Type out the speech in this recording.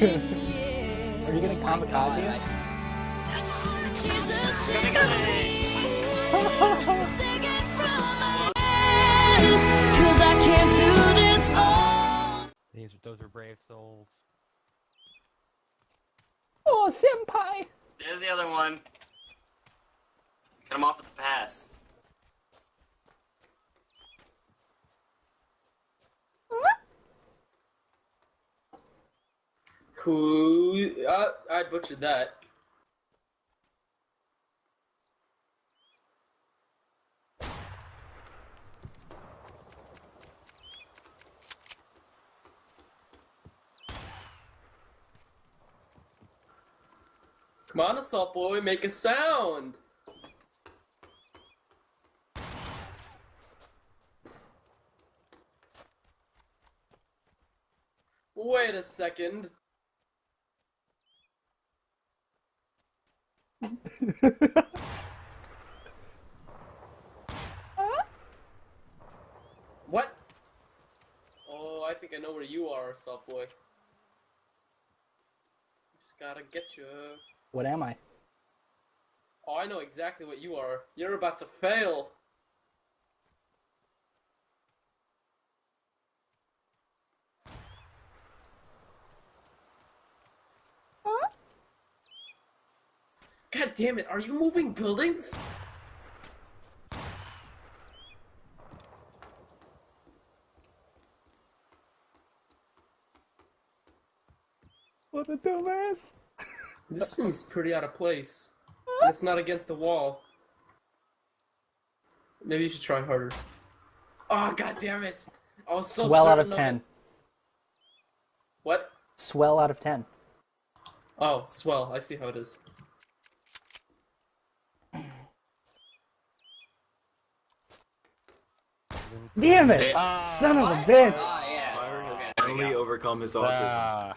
Are you gonna kamikaze it? Cause I can't do this all. These those are brave souls. Oh, senpai! There's the other one. Cut him off with the pass. Who? Uh, I butchered that. Come on, assault boy, make a sound. Wait a second. What? Oh, I think I know where you are, boy. Just gotta get you. What am I? Oh, I know exactly what you are. You're about to fail. God damn it, are you moving buildings? What a dumbass! This seems pretty out of place. And it's not against the wall. Maybe you should try harder. Oh god damn it! I was so Swell out of 10. it. What? Swell out of 10. Oh, swell. I see how it is. Damn it! They- Son of a bitch! Oh, yeah. Finally overcome his autism. Ah,